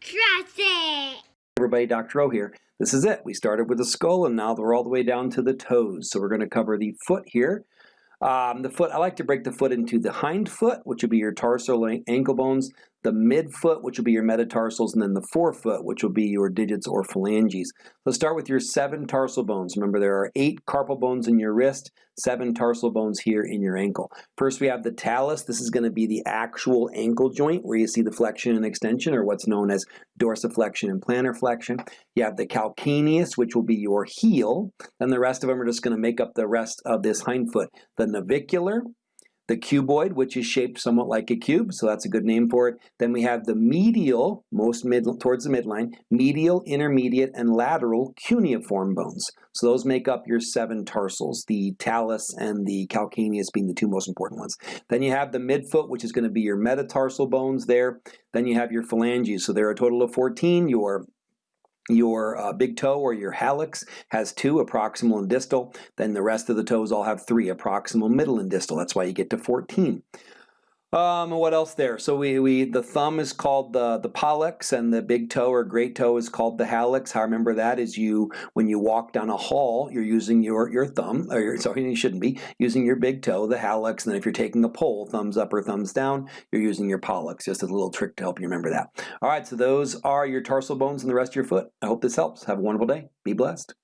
Trust it. Everybody, Dr. O here. This is it. We started with the skull and now we're all the way down to the toes. So we're going to cover the foot here. Um, the foot, I like to break the foot into the hind foot, which would be your tarsal ankle bones, the midfoot, which will be your metatarsals, and then the forefoot, which will be your digits or phalanges. Let's start with your seven tarsal bones. Remember, there are eight carpal bones in your wrist, seven tarsal bones here in your ankle. First, we have the talus. This is going to be the actual ankle joint where you see the flexion and extension, or what's known as dorsiflexion and plantar flexion. You have the calcaneus, which will be your heel. Then the rest of them are just going to make up the rest of this hind foot. The navicular, the cuboid, which is shaped somewhat like a cube, so that's a good name for it. Then we have the medial, most mid towards the midline, medial, intermediate, and lateral cuneiform bones. So those make up your seven tarsals, the talus and the calcaneus being the two most important ones. Then you have the midfoot, which is going to be your metatarsal bones there. Then you have your phalanges, so there are a total of 14. Your your uh, big toe or your hallux has two, proximal and distal. Then the rest of the toes all have three, proximal, middle, and distal. That's why you get to 14. Um, what else there? So we, we the thumb is called the the pollex, and the big toe or great toe is called the hallux. How I remember that is you when you walk down a hall, you're using your your thumb, or your, sorry, you shouldn't be using your big toe, the hallux, and then if you're taking a poll, thumbs up or thumbs down, you're using your pollex. Just a little trick to help you remember that. All right, so those are your tarsal bones and the rest of your foot. I hope this helps. Have a wonderful day. Be blessed.